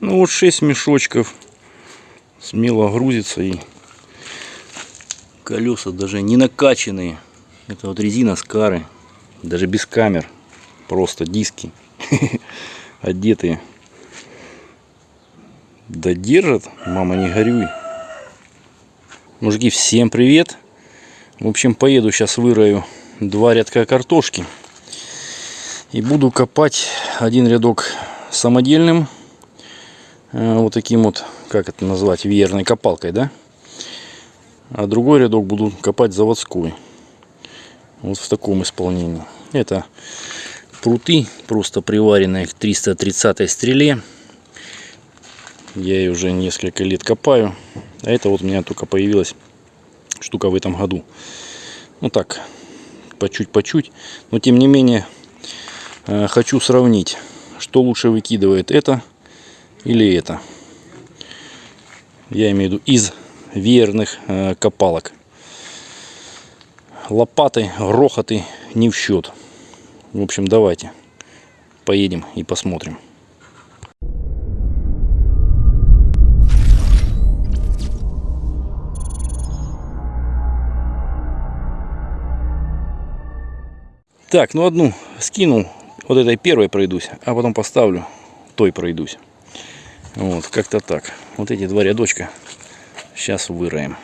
Ну вот 6 мешочков. Смело грузится и колеса даже не накачанные. Это вот резина с кары. Даже без камер. Просто диски. Одетые. Да держат, мама не горюй. Мужики, всем привет. В общем, поеду сейчас вырою два рядка картошки. И буду копать один рядок самодельным. Э, Вот таким вот, как это назвать, веерной копалкой, да? А другой рядок буду копать заводской. Вот в таком исполнении. Это пруты, просто приваренные к 330 стреле. Я ее уже несколько лет копаю. А это вот у меня только появилась штука в этом году. Ну так, по чуть по чуть. Но тем не менее, э, хочу сравнить, что лучше выкидывает это или это. Я имею в виду из веерных э, копалок. Лопаты, грохоты не в счет. В общем, давайте поедем и посмотрим. Так, ну одну скинул, вот этой первой пройдусь, а потом поставлю, той пройдусь. Вот, как-то так. Вот эти два рядочка сейчас выроем.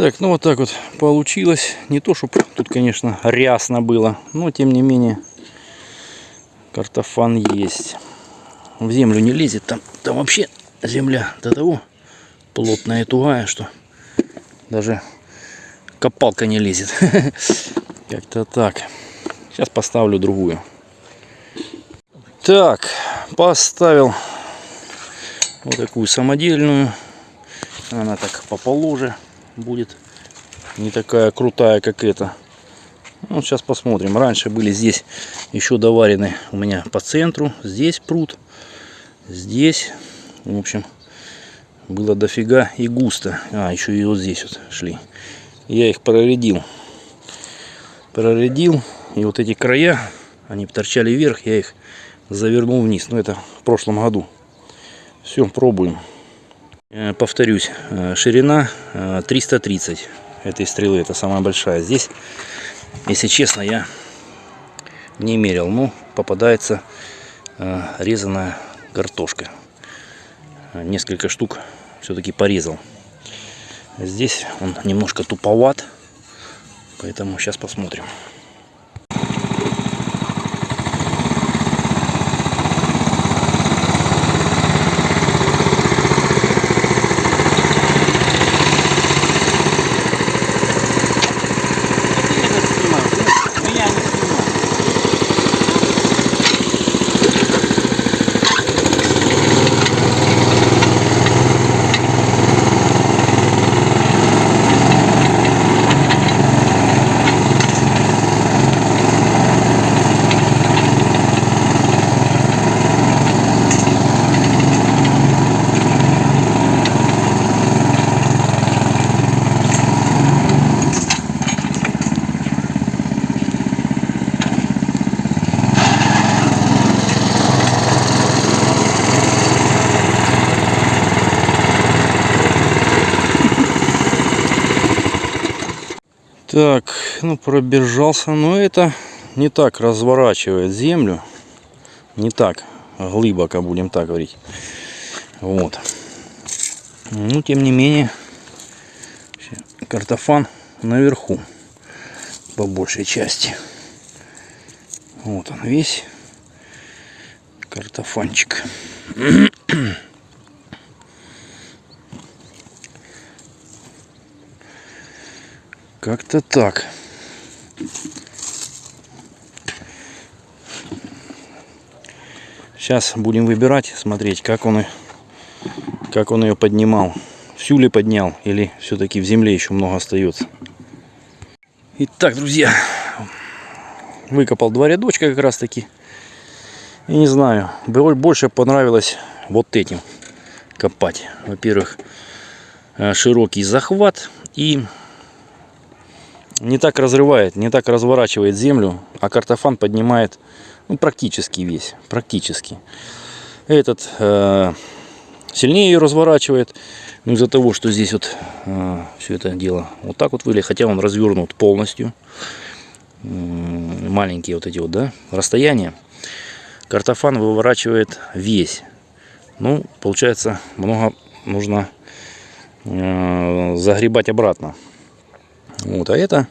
Так, ну вот так вот получилось. Не то, чтобы тут, конечно, рясно было, но тем не менее картофан есть. В землю не лезет, там, там вообще земля до того плотная и тугая, что даже копалка не лезет. Как-то так. Сейчас поставлю другую. Так, поставил вот такую самодельную. Она так поположе будет. Не такая крутая, как эта. Ну, сейчас посмотрим. Раньше были здесь еще доварены у меня по центру. Здесь пруд. Здесь. В общем, было дофига и густо. А, еще и вот здесь вот шли. Я их проредил. Проредил. И вот эти края, они торчали вверх. Я их завернул вниз. Но это в прошлом году. Все, пробуем. Э, Повторюсь, э, ширина э, 330 этой стрелы. Это самая большая. Здесь, если честно, я не мерил. Ну, попадается э, резаная картошка. Э, Несколько штук все-таки порезал. Здесь он немножко туповат. Поэтому сейчас посмотрим. Так, ну пробежался, но это не так разворачивает землю. Не так глубоко, будем так говорить. Вот. Ну, тем не менее, картофан наверху по большей части. Вот он весь картофанчик. Как-то так. Сейчас будем выбирать, смотреть, как он, как он ее поднимал. Всю ли поднял, или все-таки в земле еще много остается. Итак, друзья, выкопал два рядочка как раз таки. И не знаю, бо- больше понравилось вот этим копать. Во-первых, э, широкий захват и не так разрывает, не так разворачивает землю, а картофан поднимает ну, практически весь, практически. Этот э, сильнее ее разворачивает, но из-за того, что здесь вот все это дело вот так вот выглядит, хотя он развернут полностью, М, маленькие вот эти вот, да, расстояния, картофан выворачивает весь. Ну, получается, много нужно э, загребать обратно. Вот, а это,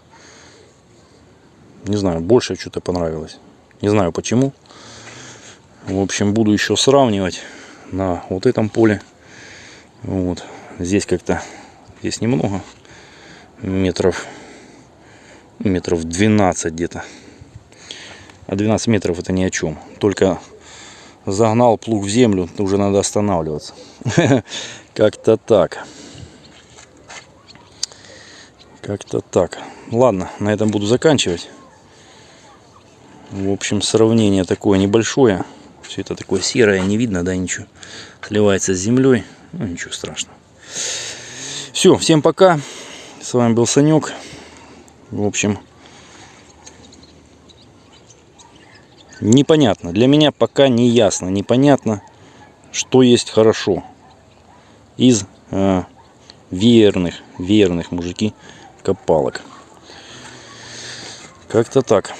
не знаю, больше что-то понравилось. Не знаю почему. В общем, буду еще сравнивать на вот этом поле. Вот. Здесь как-то, здесь немного. Метров, метров 12 где-то. А 12 метров это ни о чем. Только загнал плуг в землю, уже надо останавливаться. Как-то так. Как-то так. Ладно, на этом буду заканчивать. В общем, сравнение такое небольшое. Все это такое серое, не видно, да, ничего. Сливается с землей. Ну, ничего страшного. Все, всем пока. С вами был Санек. В общем, непонятно. Для меня пока не ясно, непонятно, что есть хорошо из э, верных, верных мужики копалок. Как-то так.